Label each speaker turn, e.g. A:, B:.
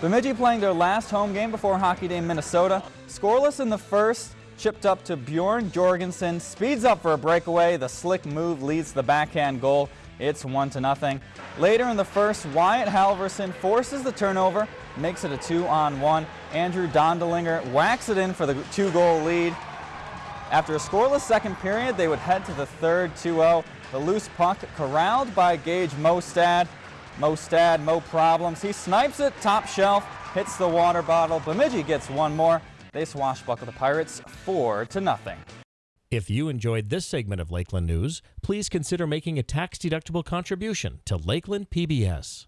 A: Bemidji playing their last home game before Hockey Day in Minnesota. Scoreless in the first, chipped up to Bjorn Jorgensen, speeds up for a breakaway. The slick move leads the backhand goal. It's one to nothing. Later in the first, Wyatt Halverson forces the turnover, makes it a two on one. Andrew Dondelinger whacks it in for the two goal lead. After a scoreless second period, they would head to the third 2-0. The loose puck corralled by Gage Mostad. Mostad, no problems. He snipes it top shelf, hits the water bottle. Bemidji gets one more. They swashbuckle the Pirates 4 to nothing.
B: If you enjoyed this segment of Lakeland News, please consider making a tax-deductible contribution to Lakeland PBS.